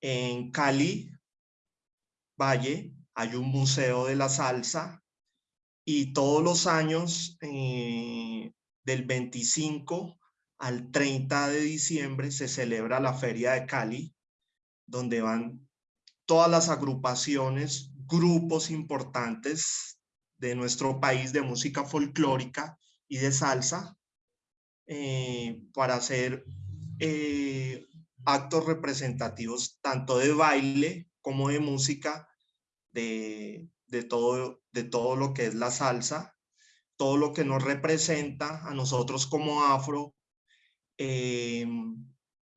En Cali, Valle, hay un museo de la salsa y todos los años, eh, del 25 al 30 de diciembre, se celebra la Feria de Cali, donde van todas las agrupaciones, grupos importantes de nuestro país de música folclórica y de salsa eh, para hacer eh, actos representativos tanto de baile como de música de, todo, de todo lo que es la salsa, todo lo que nos representa a nosotros como afro, eh,